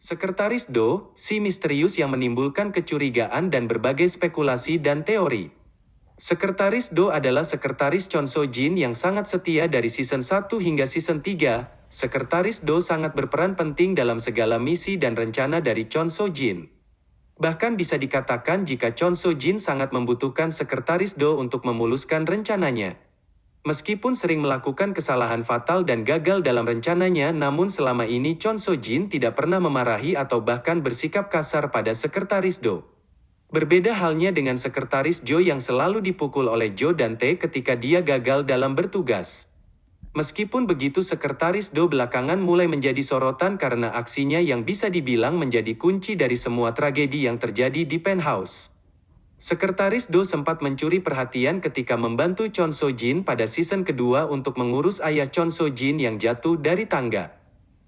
Sekretaris Do, si misterius yang menimbulkan kecurigaan dan berbagai spekulasi dan teori. Sekretaris Do adalah sekretaris Chon So Jin yang sangat setia dari season 1 hingga season 3. Sekretaris Do sangat berperan penting dalam segala misi dan rencana dari Chon So Jin. Bahkan bisa dikatakan jika Chon So Jin sangat membutuhkan sekretaris Do untuk memuluskan rencananya. Meskipun sering melakukan kesalahan fatal dan gagal dalam rencananya, namun selama ini Chon So Jin tidak pernah memarahi atau bahkan bersikap kasar pada sekretaris Do. Berbeda halnya dengan sekretaris Jo yang selalu dipukul oleh Jo dan Tae ketika dia gagal dalam bertugas. Meskipun begitu sekretaris Do belakangan mulai menjadi sorotan karena aksinya yang bisa dibilang menjadi kunci dari semua tragedi yang terjadi di penthouse. Sekretaris Do sempat mencuri perhatian ketika membantu Chon So Jin pada season kedua untuk mengurus ayah Chon So Jin yang jatuh dari tangga.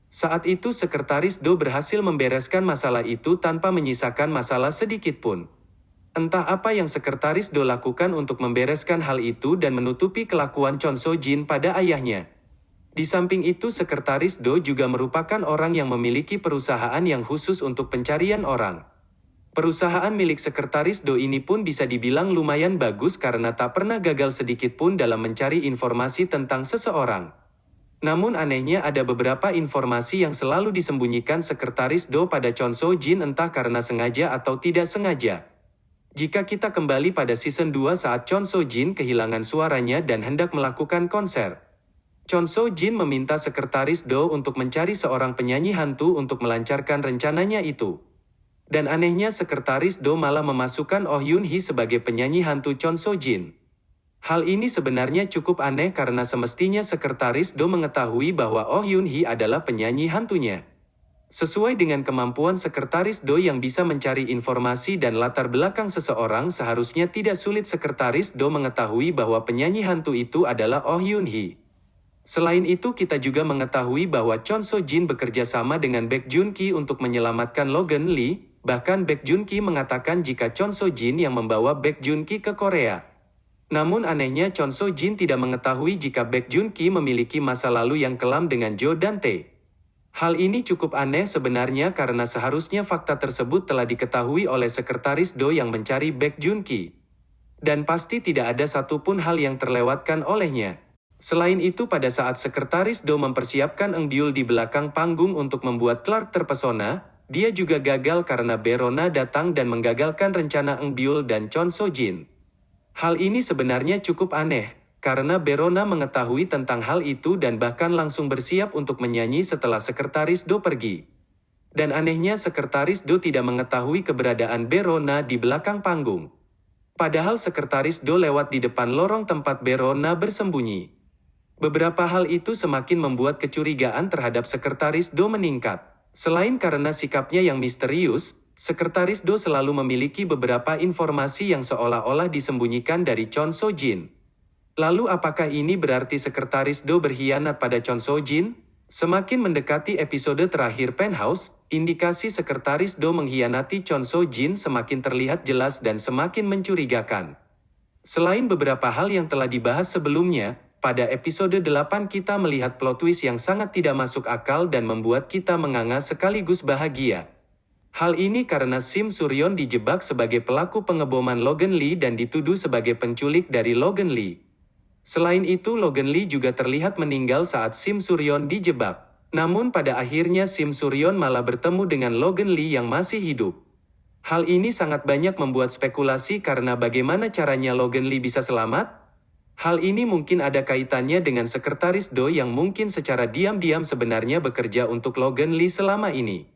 Saat itu Sekretaris Do berhasil membereskan masalah itu tanpa menyisakan masalah sedikit pun. Entah apa yang Sekretaris Do lakukan untuk membereskan hal itu dan menutupi kelakuan Chon So Jin pada ayahnya. Di samping itu Sekretaris Do juga merupakan orang yang memiliki perusahaan yang khusus untuk pencarian orang. Perusahaan milik Sekretaris Do ini pun bisa dibilang lumayan bagus karena tak pernah gagal sedikit pun dalam mencari informasi tentang seseorang. Namun anehnya ada beberapa informasi yang selalu disembunyikan Sekretaris Do pada Chon So Jin entah karena sengaja atau tidak sengaja. Jika kita kembali pada season 2 saat Chon So Jin kehilangan suaranya dan hendak melakukan konser. Chon So Jin meminta Sekretaris Do untuk mencari seorang penyanyi hantu untuk melancarkan rencananya itu. Dan anehnya sekretaris Do malah memasukkan Oh Yun Hee sebagai penyanyi hantu Chon So Jin. Hal ini sebenarnya cukup aneh karena semestinya sekretaris Do mengetahui bahwa Oh Yun Hee adalah penyanyi hantunya. Sesuai dengan kemampuan sekretaris Do yang bisa mencari informasi dan latar belakang seseorang seharusnya tidak sulit sekretaris Do mengetahui bahwa penyanyi hantu itu adalah Oh Yun Hee. Selain itu kita juga mengetahui bahwa Chon So Jin bekerja sama dengan Baek Jun Ki untuk menyelamatkan Logan Lee, Bahkan Baek Jun Ki mengatakan jika Chon So Jin yang membawa Baek Jun Ki ke Korea. Namun anehnya Chon So Jin tidak mengetahui jika Baek Jun Ki memiliki masa lalu yang kelam dengan Jo dan Tae. Hal ini cukup aneh sebenarnya karena seharusnya fakta tersebut telah diketahui oleh sekretaris Do yang mencari Baek Jun Ki. Dan pasti tidak ada satupun hal yang terlewatkan olehnya. Selain itu pada saat sekretaris Do mempersiapkan Eng Byul di belakang panggung untuk membuat Clark terpesona, dia juga gagal karena Berona datang dan menggagalkan rencana Eng Byul dan Chon So Jin. Hal ini sebenarnya cukup aneh, karena Berona mengetahui tentang hal itu dan bahkan langsung bersiap untuk menyanyi setelah Sekretaris Do pergi. Dan anehnya Sekretaris Do tidak mengetahui keberadaan Berona di belakang panggung. Padahal Sekretaris Do lewat di depan lorong tempat Berona bersembunyi. Beberapa hal itu semakin membuat kecurigaan terhadap Sekretaris Do meningkat. Selain karena sikapnya yang misterius, Sekretaris Do selalu memiliki beberapa informasi yang seolah-olah disembunyikan dari Chon So Jin. Lalu apakah ini berarti Sekretaris Do berkhianat pada Chon So Jin? Semakin mendekati episode terakhir Penthouse, indikasi Sekretaris Do mengkhianati Chon So Jin semakin terlihat jelas dan semakin mencurigakan. Selain beberapa hal yang telah dibahas sebelumnya, pada episode 8 kita melihat plot twist yang sangat tidak masuk akal dan membuat kita menganga sekaligus bahagia. Hal ini karena Sim Suryon dijebak sebagai pelaku pengeboman Logan Lee dan dituduh sebagai penculik dari Logan Lee. Selain itu Logan Lee juga terlihat meninggal saat Sim Suryon dijebak. Namun pada akhirnya Sim Suryon malah bertemu dengan Logan Lee yang masih hidup. Hal ini sangat banyak membuat spekulasi karena bagaimana caranya Logan Lee bisa selamat? Hal ini mungkin ada kaitannya dengan sekretaris Do yang mungkin secara diam-diam sebenarnya bekerja untuk Logan Lee selama ini.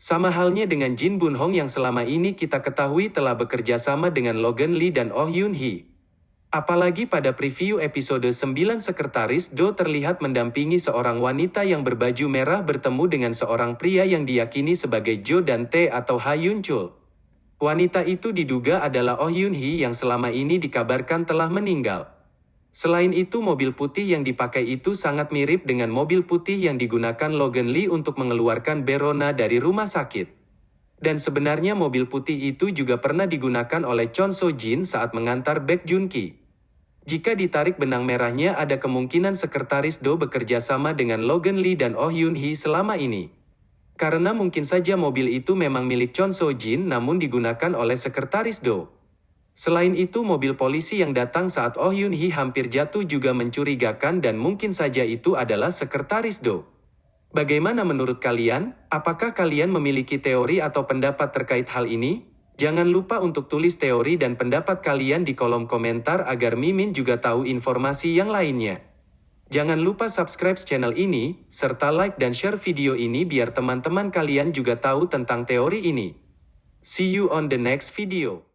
Sama halnya dengan Jin Bun Hong yang selama ini kita ketahui telah bekerja sama dengan Logan Lee dan Oh Yun Hee. Apalagi pada preview episode 9 Sekretaris Do terlihat mendampingi seorang wanita yang berbaju merah bertemu dengan seorang pria yang diyakini sebagai Jo dan Tae atau Ha Yun Chul. Wanita itu diduga adalah Oh Yun Hee yang selama ini dikabarkan telah meninggal. Selain itu mobil putih yang dipakai itu sangat mirip dengan mobil putih yang digunakan Logan Lee untuk mengeluarkan Berona dari rumah sakit. Dan sebenarnya mobil putih itu juga pernah digunakan oleh Chon So Jin saat mengantar Baek Jun Ki. Jika ditarik benang merahnya ada kemungkinan sekretaris Do bekerja sama dengan Logan Lee dan Oh Yun Hee selama ini. Karena mungkin saja mobil itu memang milik Chon So Jin namun digunakan oleh sekretaris Do. Selain itu mobil polisi yang datang saat Oh Yun Hee hampir jatuh juga mencurigakan dan mungkin saja itu adalah sekretaris Do. Bagaimana menurut kalian? Apakah kalian memiliki teori atau pendapat terkait hal ini? Jangan lupa untuk tulis teori dan pendapat kalian di kolom komentar agar Mimin juga tahu informasi yang lainnya. Jangan lupa subscribe channel ini, serta like dan share video ini biar teman-teman kalian juga tahu tentang teori ini. See you on the next video.